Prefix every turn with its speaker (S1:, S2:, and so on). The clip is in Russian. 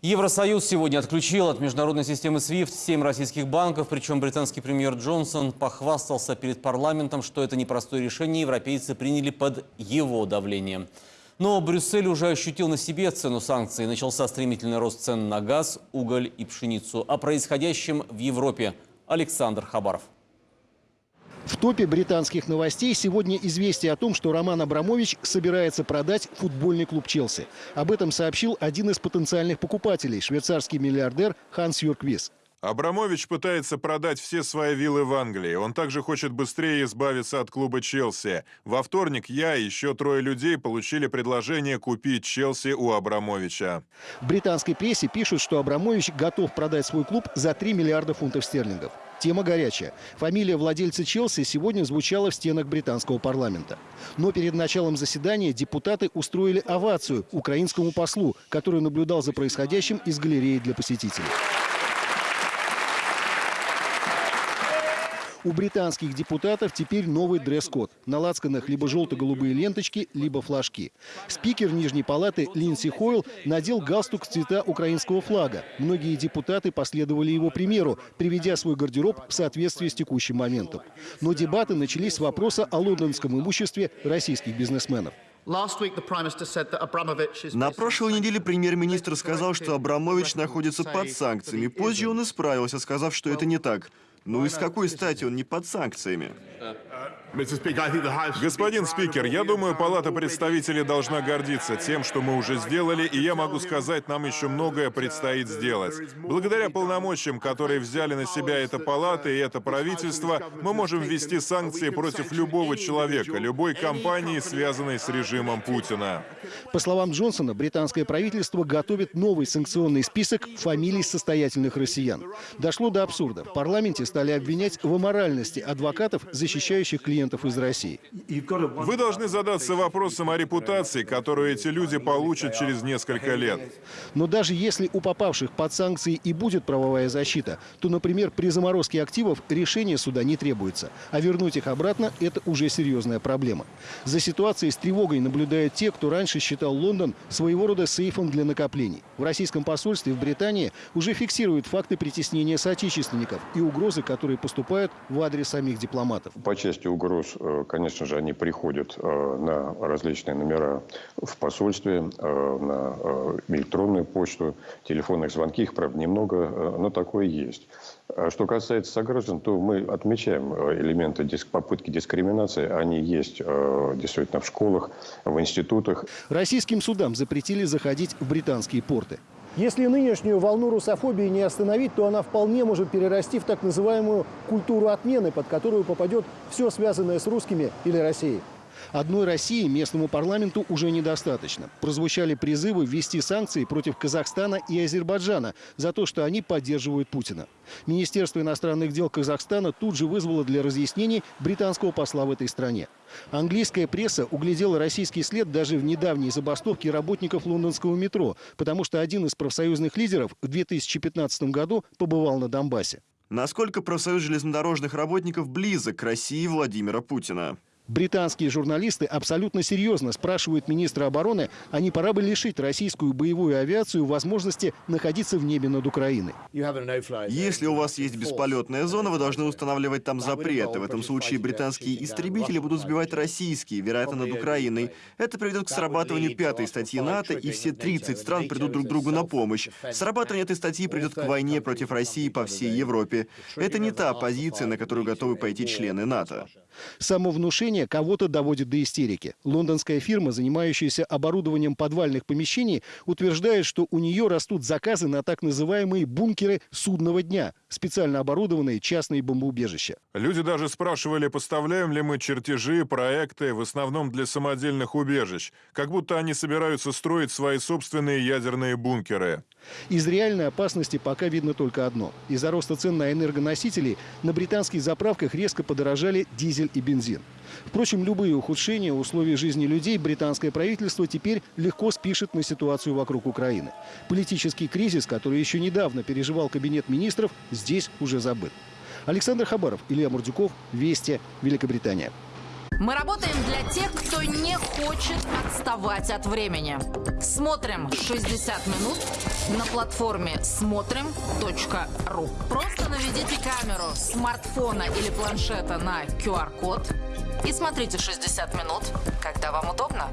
S1: Евросоюз сегодня отключил от международной системы SWIFT семь российских банков, причем британский премьер Джонсон похвастался перед парламентом, что это непростое решение европейцы приняли под его давлением. Но Брюссель уже ощутил на себе цену санкций. Начался стремительный рост цен на газ, уголь и пшеницу. О происходящем в Европе Александр Хабаров.
S2: В топе британских новостей сегодня известие о том, что Роман Абрамович собирается продать футбольный клуб «Челси». Об этом сообщил один из потенциальных покупателей – швейцарский миллиардер Ханс Юрквис.
S3: Абрамович пытается продать все свои виллы в Англии. Он также хочет быстрее избавиться от клуба «Челси». Во вторник я и еще трое людей получили предложение купить «Челси» у Абрамовича.
S2: В британской прессе пишут, что Абрамович готов продать свой клуб за 3 миллиарда фунтов стерлингов. Тема горячая. Фамилия владельца Челси сегодня звучала в стенах британского парламента. Но перед началом заседания депутаты устроили овацию украинскому послу, который наблюдал за происходящим из галереи для посетителей. У британских депутатов теперь новый дресс-код. На лацканах либо желто-голубые ленточки, либо флажки. Спикер Нижней палаты Линдси Хойл надел галстук цвета украинского флага. Многие депутаты последовали его примеру, приведя свой гардероб в соответствии с текущим моментом. Но дебаты начались с вопроса о лондонском имуществе российских бизнесменов.
S4: На прошлой неделе премьер-министр сказал, что Абрамович находится под санкциями. Позже он исправился, сказав, что это не так. Ну и с какой стати он не под санкциями?
S3: Господин спикер, я думаю, Палата представителей должна гордиться тем, что мы уже сделали, и я могу сказать, нам еще многое предстоит сделать. Благодаря полномочиям, которые взяли на себя эта палата и это правительство, мы можем ввести санкции против любого человека, любой компании, связанной с режимом Путина.
S2: По словам Джонсона, британское правительство готовит новый санкционный список фамилий состоятельных россиян. Дошло до абсурда. В парламенте стали обвинять в аморальности адвокатов, защищающих клиентов клиентов из России.
S3: Вы должны задаться вопросом о репутации, которую эти люди получат через несколько лет.
S2: Но даже если у попавших под санкции и будет правовая защита, то, например, при заморозке активов решение суда не требуется. А вернуть их обратно – это уже серьезная проблема. За ситуацией с тревогой наблюдают те, кто раньше считал Лондон своего рода сейфом для накоплений. В российском посольстве в Британии уже фиксируют факты притеснения соотечественников и угрозы, которые поступают в адрес самих дипломатов.
S5: По части угроз угроз, э, конечно же, они приходят э, на различные номера в посольстве, э, на электронную почту, телефонных звонки, их, правда, немного, но такое есть. А что касается сограждан, то мы отмечаем элементы попытки дискриминации. Они есть действительно в школах, в институтах.
S2: Российским судам запретили заходить в британские порты. Если нынешнюю волну русофобии не остановить, то она вполне может перерасти в так называемую культуру отмены, под которую попадет все связанное с русскими или Россией. Одной России местному парламенту уже недостаточно. Прозвучали призывы ввести санкции против Казахстана и Азербайджана за то, что они поддерживают Путина. Министерство иностранных дел Казахстана тут же вызвало для разъяснений британского посла в этой стране. Английская пресса углядела российский след даже в недавней забастовке работников лондонского метро, потому что один из профсоюзных лидеров в 2015 году побывал на Донбассе.
S4: Насколько профсоюз железнодорожных работников близок к России Владимира Путина?
S2: Британские журналисты абсолютно серьезно спрашивают министра обороны, а не пора бы лишить российскую боевую авиацию возможности находиться в небе над Украиной.
S4: Если у вас есть бесполетная зона, вы должны устанавливать там запреты. В этом случае британские истребители будут сбивать российские, вероятно, над Украиной. Это приведет к срабатыванию пятой статьи НАТО, и все 30 стран придут друг другу на помощь. Срабатывание этой статьи придет к войне против России по всей Европе. Это не та позиция, на которую готовы пойти члены НАТО.
S2: Самовнушение кого-то доводит до истерики. Лондонская фирма, занимающаяся оборудованием подвальных помещений, утверждает, что у нее растут заказы на так называемые бункеры судного дня, специально оборудованные частные бомбоубежища.
S3: Люди даже спрашивали, поставляем ли мы чертежи, проекты, в основном для самодельных убежищ, как будто они собираются строить свои собственные ядерные бункеры.
S2: Из реальной опасности пока видно только одно. Из-за роста цен на энергоносители на британских заправках резко подорожали дизель и бензин. Впрочем, любые ухудшения условий жизни людей британское правительство теперь легко спишет на ситуацию вокруг Украины. Политический кризис, который еще недавно переживал кабинет министров, здесь уже забыт. Александр Хабаров, Илья Мурдюков, Вести, Великобритания.
S6: Мы работаем для тех, кто не хочет отставать от времени. Смотрим 60 минут на платформе смотрим.ру. Просто наведите камеру смартфона или планшета на QR-код и смотрите 60 минут, когда вам удобно.